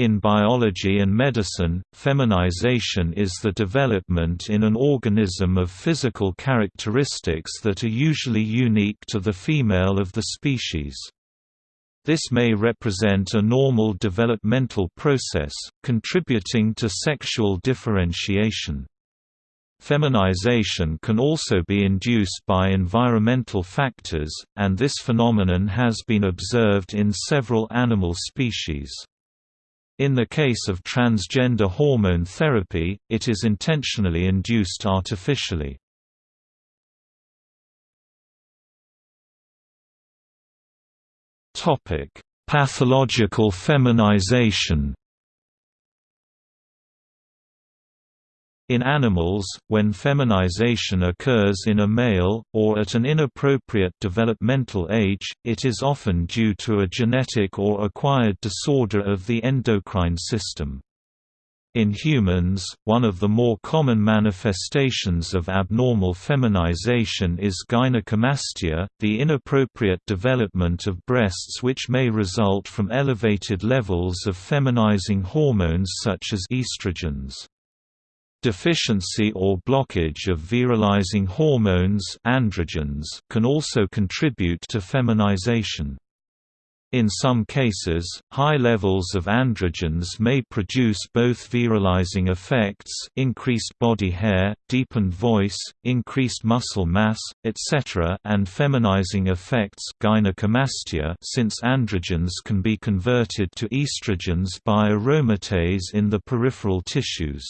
In biology and medicine, feminization is the development in an organism of physical characteristics that are usually unique to the female of the species. This may represent a normal developmental process, contributing to sexual differentiation. Feminization can also be induced by environmental factors, and this phenomenon has been observed in several animal species. In the case of transgender hormone therapy, it is intentionally induced artificially. Pathological feminization In animals, when feminization occurs in a male, or at an inappropriate developmental age, it is often due to a genetic or acquired disorder of the endocrine system. In humans, one of the more common manifestations of abnormal feminization is gynecomastia, the inappropriate development of breasts which may result from elevated levels of feminizing hormones such as estrogens. Deficiency or blockage of virilizing hormones androgens can also contribute to feminization. In some cases, high levels of androgens may produce both virilizing effects increased body hair, deepened voice, increased muscle mass, etc. and feminizing effects gynecomastia since androgens can be converted to estrogens by aromatase in the peripheral tissues.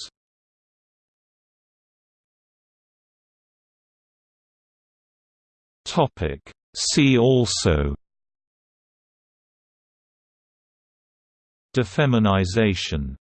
Topic. See also Defeminization